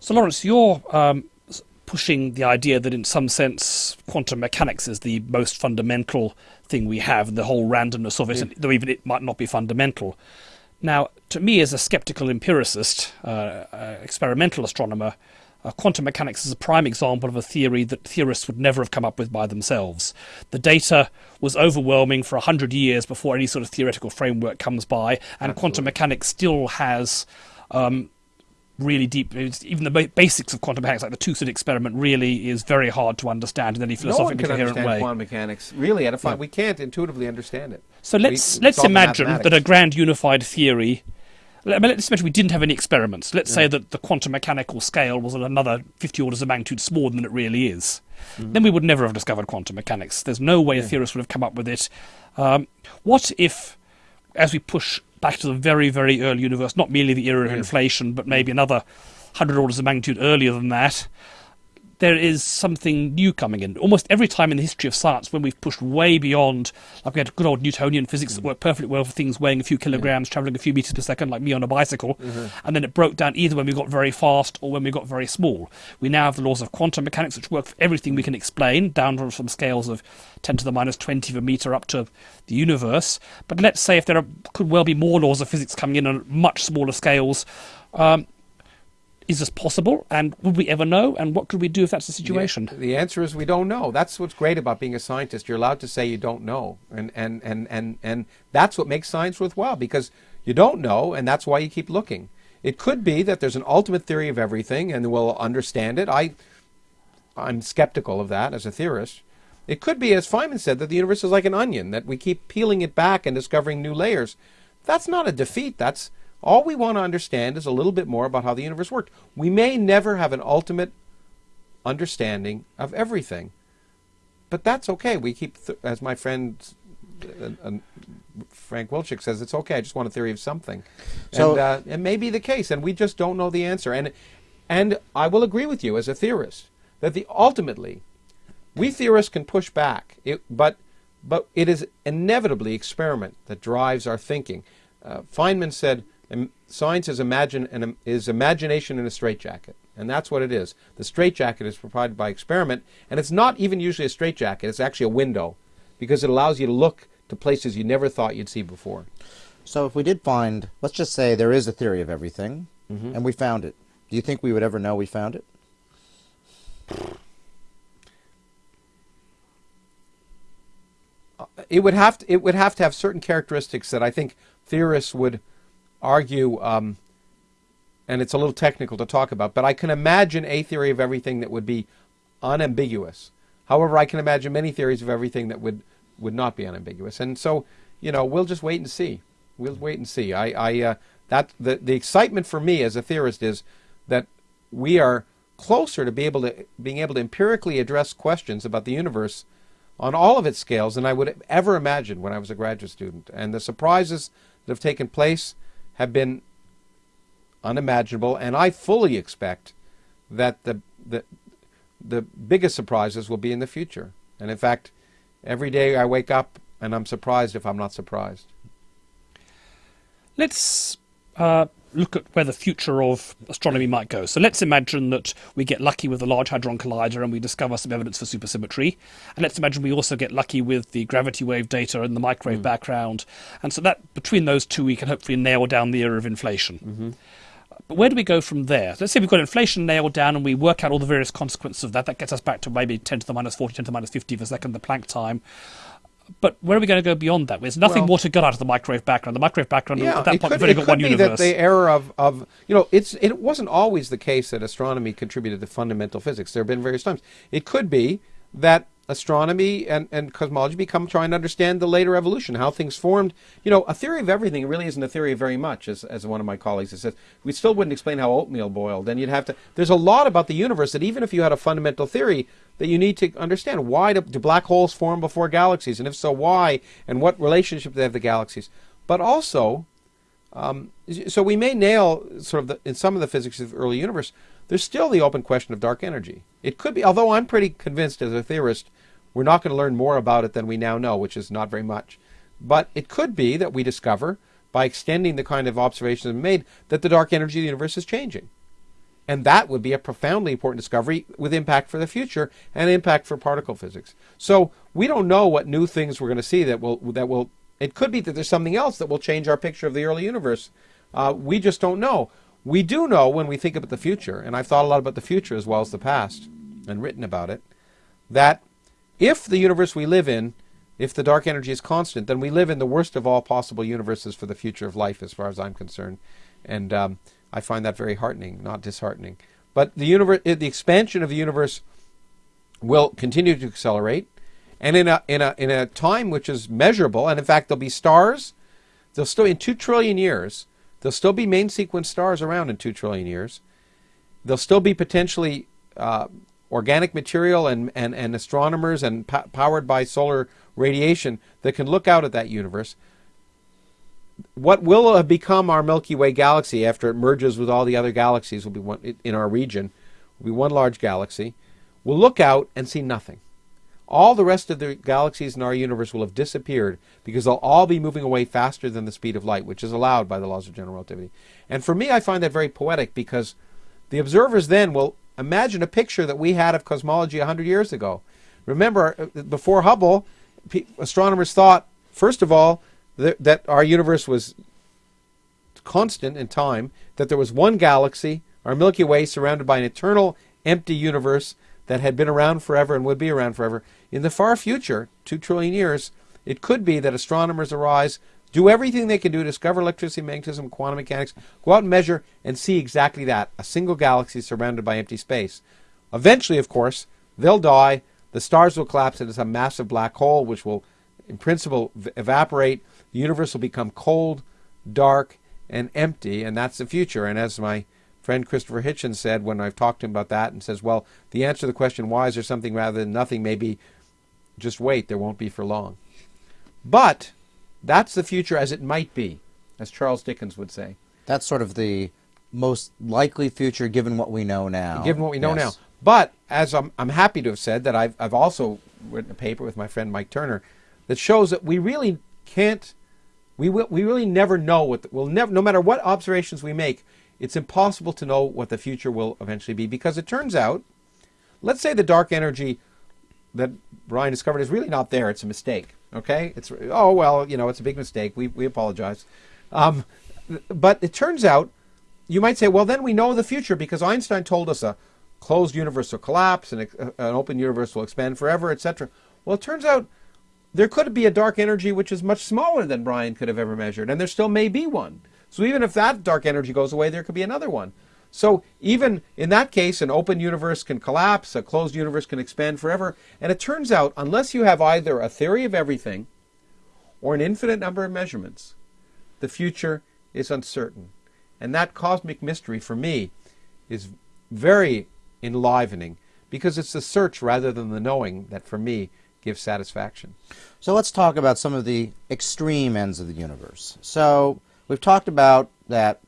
So, Lawrence, you're um, pushing the idea that, in some sense, quantum mechanics is the most fundamental thing we have, and the whole randomness of it, Yeah. and though even it might not be fundamental. Now, to me, as a skeptical empiricist, uh, uh, experimental astronomer, uh, quantum mechanics is a prime example of a theory that theorists would never have come up with by themselves. The data was overwhelming for a hundred years before any sort of theoretical framework comes by, and quantum mechanics still has um, really deep. it's- Even the basics of quantum mechanics, like the two-slit experiment, really is very hard to understand in any No philosophically can coherent understand way. quantum mechanics. Really, at a Yeah. we can't intuitively understand it. So let's we let's imagine that a grand unified theory. Let's imagine we didn't have any experiments. Let's say that the quantum mechanical scale was another 50 orders of magnitude smaller than it really is. Mm-hmm. Then we would never have discovered quantum mechanics. There's no way a theorist would have come up with it. Um, what if, as we push back to the very, very early universe, not merely the era of inflation, but maybe another 100 orders of magnitude earlier than that, there is something new coming in. Almost every time in the history of science when we've pushed way beyond, like we had good old Newtonian physics that mm. worked perfectly well for things weighing a few kilograms, traveling a few meters per second, like me on a bicycle, mm-hmm. and then it broke down either when we got very fast or when we got very small. We now have the laws of quantum mechanics which work for everything we mm. can explain, down from scales of 10 to the minus 20 of a meter up to the universe. But let's say if there are, could well be more laws of physics coming in on much smaller scales. Um, is this possible? And would we ever know? And what could we do if that's the situation? The, the answer is we don't know. That's what's great about being a scientist. You're allowed to say you don't know, and and and and and that's what makes science worthwhile because you don't know, and that's why you keep looking. It could be that there's an ultimate theory of everything, and we'll understand it. I, I'm skeptical of that as a theorist. It could be, as Feynman said, that the universe is like an onion, that we keep peeling it back and discovering new layers. That's not a defeat. That's all we want to understand is a little bit more about how the universe worked. We may never have an ultimate understanding of everything, but that's okay. We keep, th- as my friend uh, uh, Frank Wilczek says, it's okay. I just want a theory of something, So- and uh, it may be the case, and we just don't know the answer. And and I will agree with you as a theorist that the ultimately we theorists can push back, it, but but it is inevitably experiment that drives our thinking. Uh, Feynman said, "Im- "Science is imagine and is imagination in a straitjacket," and that's what it is. The straitjacket is provided by experiment, and it's not even usually a straitjacket. It's actually a window, because it allows you to look to places you never thought you'd see before. So if we did find, let's just say there is a theory of everything, Mm-hmm. and we found it. Do you think we would ever know we found it? it would have to, it would have to have certain characteristics that I think theorists would argue, um, and it's a little technical to talk about. But I can imagine a theory of everything that would be unambiguous. However, I can imagine many theories of everything that would would not be unambiguous. And so, you know, we'll just wait and see. We'll wait and see. I, I uh, that the the excitement for me as a theorist is that we are closer to be able to being able to empirically address questions about the universe on all of its scales than I would ever imagine when I was a graduate student. And the surprises that have taken place have been unimaginable, and I fully expect that the the the biggest surprises will be in the future. And in fact, every day I wake up and I'm surprised if I'm not surprised. Let's uh, look at where the future of astronomy might go. So let's imagine that we get lucky with the Large Hadron Collider and we discover some evidence for supersymmetry. And let's imagine we also get lucky with the gravity wave data and the microwave hmm. background. And so that between those two, we can hopefully nail down the era of inflation. Mm-hmm. But where do we go from there? Let's say we've got inflation nailed down and we work out all the various consequences of that. That gets us back to maybe 10 to the minus 40, 10 to the minus 50 per second, the Planck time. But where are we going to go beyond that? There's nothing Well- more to get out of the microwave background. The microwave background at that point could, we've only it could be that the error of, of you know it's it wasn't always the case that astronomy contributed to fundamental physics. There have been various times. It could be that astronomy and, and cosmology become trying to understand the later evolution, how things formed. You know, a theory of everything really isn't a theory of very much, as, as one of my colleagues has said. We still wouldn't explain how oatmeal boiled. And you'd have to there's a lot about the universe that even if you had a fundamental theory that you need to understand why do, do black holes form before galaxies? And if so, why? And what relationship do they have to galaxies? But also, um, so we may nail sort of the, in some of the physics of the early universe. There's still the open question of dark energy. It could be, although I'm pretty convinced as a theorist, we're not going to learn more about it than we now know, which is not very much. But it could be that we discover, by extending the kind of observations we made, that the dark energy of the universe is changing. And that would be a profoundly important discovery with impact for the future and impact for particle physics. So we don't know what new things we're going to see that will that will. It could be that there's something else that will change our picture of the early universe. Uh, we just don't know. We do know when we think about the future, and I've thought a lot about the future as well as the past and written about it, that if the universe we live in, if the dark energy is constant, then we live in the worst of all possible universes for the future of life, as far as I'm concerned. And um, I find that very heartening, not disheartening. But the universe, the expansion of the universe will continue to accelerate, and in a in a in a time which is measurable. And in fact, there'll be stars. They'll still in two trillion years. There'll still be main sequence stars around in two trillion years. There'll still be potentially uh, organic material and, and, and astronomers and po- powered by solar radiation that can look out at that universe. What will have become our Milky Way galaxy after it merges with all the other galaxies will be one, in our region, will be one large galaxy. We'll look out and see nothing. All the rest of the galaxies in our universe will have disappeared because they'll all be moving away faster than the speed of light, which is allowed by the laws of general relativity. And for me, I find that very poetic because the observers then will imagine a picture that we had of cosmology 100 years ago. Remember, uh, before Hubble, astronomers thought, first of all, that, that our universe was constant in time, that there was one galaxy, our Milky Way, surrounded by an eternal empty universe that had been around forever and would be around forever. In the far future, two trillion years, it could be that astronomers arise, do everything they can do to discover electricity, magnetism, quantum mechanics, go out and measure and see exactly that a single galaxy surrounded by empty space. Eventually, of course, they'll die, the stars will collapse into some massive black hole, which will, in principle, evaporate. The universe will become cold, dark, and empty, and that's the future. And as my friend Christopher Hitchens said when I've talked to him about that, and says, well, the answer to the question, why is there something rather than nothing, maybe just wait, there won't be for long. But that's the future as it might be, as Charles Dickens would say. That's sort of the most likely future given what we know now. Given what we know Yes. now. But as I'm, I'm happy to have said that I've, I've also written a paper with my friend Mike Turner that shows that we really can't, we, will, we really never know what, the, we'll never, no matter what observations we make, it's impossible to know what the future will eventually be because it turns out, let's say the dark energy that Brian discovered is really not there. It's a mistake. Okay? It's oh well, you know, it's a big mistake. We we apologize. Um, but it turns out, you might say, well, then we know the future because Einstein told us a closed universe will collapse and a, an open universe will expand forever, etc. Well, it turns out there could be a dark energy which is much smaller than Brian could have ever measured, and there still may be one. So even if that dark energy goes away, there could be another one. So even in that case, an open universe can collapse, a closed universe can expand forever. And it turns out, unless you have either a theory of everything or an infinite number of measurements, the future is uncertain. And that cosmic mystery for me is very enlivening because it's the search rather than the knowing that for me gives satisfaction. So let's talk about some of the extreme ends of the universe. So we've talked about that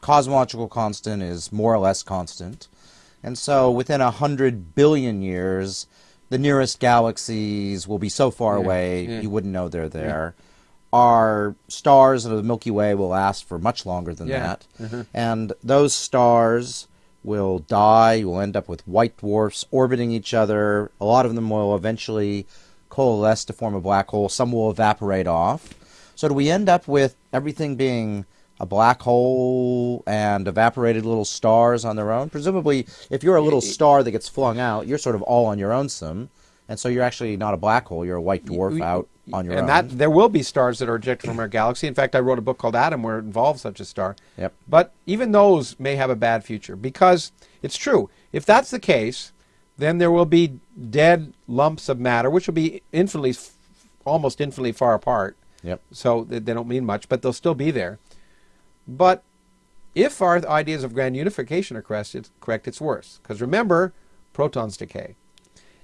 cosmological constant is more or less constant. And so within a hundred billion years, the nearest galaxies will be so far Yeah, away yeah. you wouldn't know they're there. Our stars of the Milky Way will last for much longer than Yeah, that. Uh-huh. And those stars will die. You will end up with white dwarfs orbiting each other. A lot of them will eventually coalesce to form a black hole. Some will evaporate off. So do we end up with everything being a black hole and evaporated little stars on their own? Presumably, if you're a little star that gets flung out, you're sort of all on your own some. And so you're actually not a black hole, you're a white dwarf out on your and own. And that there will be stars that are ejected from our galaxy. In fact, I wrote a book called Atom where it involves such a star. Yep. But even those may have a bad future because it's true. If that's the case, then there will be dead lumps of matter, which will be infinitely, almost infinitely far apart. Yep. So they don't mean much, but they'll still be there. But if our ideas of grand unification are correct, it's, worse. Because remember, protons decay.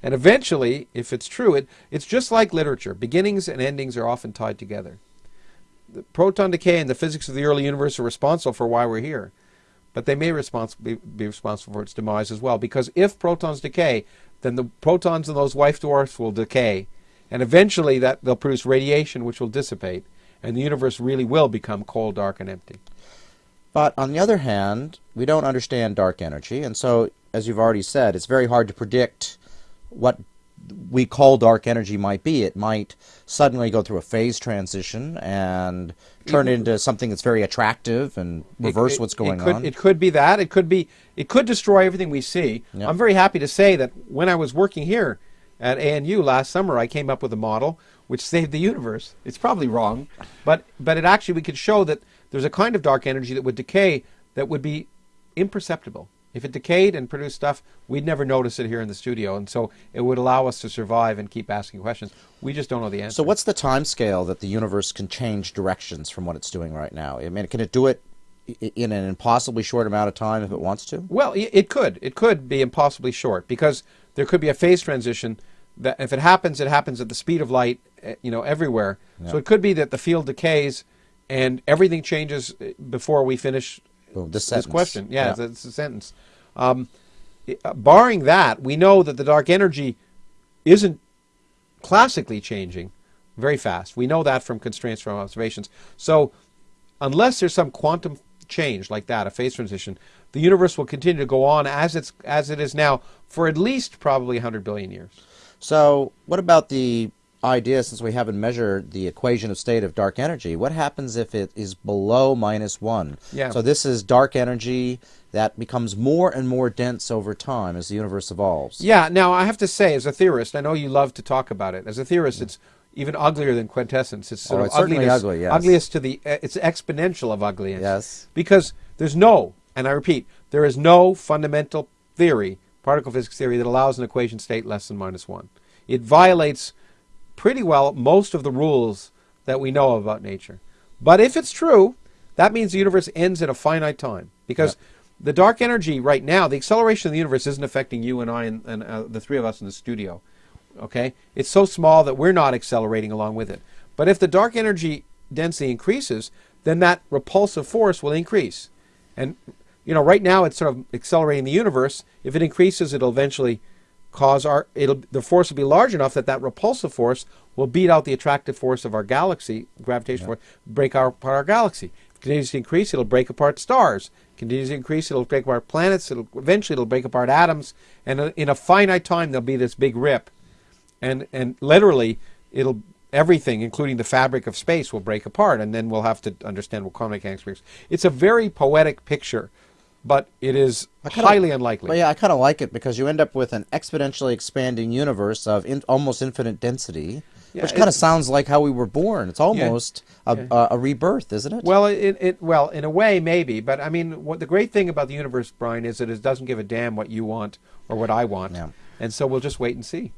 And eventually, if it's true, it, it's just like literature. Beginnings and endings are often tied together. The proton decay and the physics of the early universe are responsible for why we're here. But they may respons- be, be responsible for its demise as well. Because if protons decay, then the protons in those white dwarfs will decay. And eventually that they'll produce radiation which will dissipate. And the universe really will become cold, dark, and empty. But on the other hand, we don't understand dark energy, and so, as you've already said, it's very hard to predict what we call dark energy might be. It might suddenly go through a phase transition and turn into something that's very attractive and reverse It- what's going it could, on. It could be that. It could be. It could destroy everything we see. Yep. I'm very happy to say that when I was working here at ANU last summer, I came up with a model which saved the universe. It's probably wrong, but but it actually we could show that there's a kind of dark energy that would decay that would be imperceptible. If it decayed and produced stuff, we'd never notice it here in the studio, and so it would allow us to survive and keep asking questions. We just don't know the answer. So what's the time scale that the universe can change directions from what it's doing right now? I mean, can it do it in an impossibly short amount of time if it wants to? Well, it could. It could be impossibly short because there could be a phase transition that if it happens, it happens at the speed of light, eh, you know, everywhere. So it could be that the field decays and everything changes eh, before we finish Boom, this this question. Yeah, Yeah. It's, a, it's a sentence. Um, uh, barring that, we know that the dark energy isn't classically changing very fast. We know that from constraints from observations. So, unless there's some quantum change like that, a phase transition, the universe will continue to go on as it's as it is now for at least probably 100 billion years. So, what about the idea, since we haven't measured the equation of state of dark energy, what happens if it is below minus one? Yeah. So, this is dark energy that becomes more and more dense over time as the universe evolves. Yeah. Now, I have to say, as a theorist, I know you love to talk about it. As a theorist, it's even uglier than quintessence. It's sort Oh, of it's certainly ugliness, ugly, yes. ugliest to the. It's exponential of ugliness. Yes. Because there's no, and I repeat, there is no fundamental theory, particle physics theory, that allows an equation state less than minus one. It violates pretty well most of the rules that we know about nature. But if it's true, that means the universe ends at a finite time because the dark energy right now, the acceleration of the universe isn't affecting you and I and, and uh, the three of us in the studio. Okay, it's so small that we're not accelerating along with it. But if the dark energy density increases, then that repulsive force will increase. And you know, right now it's sort of accelerating the universe. If it increases, it'll eventually cause our it'll the force will be large enough that that repulsive force will beat out the attractive force of our galaxy, gravitational force, break our, apart our galaxy. If it continues to increase, it'll break apart stars. Continues to increase, it'll break apart planets. It'll eventually it'll break apart atoms, and uh, in a finite time there'll be this big rip, and and literally it'll everything, including the fabric of space, will break apart, and then we'll have to understand what quantum mechanics works. It's a very poetic picture, but it is kinda- highly unlikely. But yeah, I kind of like it because you end up with an exponentially expanding universe of in, almost infinite density, Yeah, which kind of sounds like how we were born. It's almost a, Yeah. a, a rebirth, isn't it? Well, it, it well in a way maybe, but I mean, what the great thing about the universe, Brian, is that it doesn't give a damn what you want or what I want, Yeah. and so we'll just wait and see.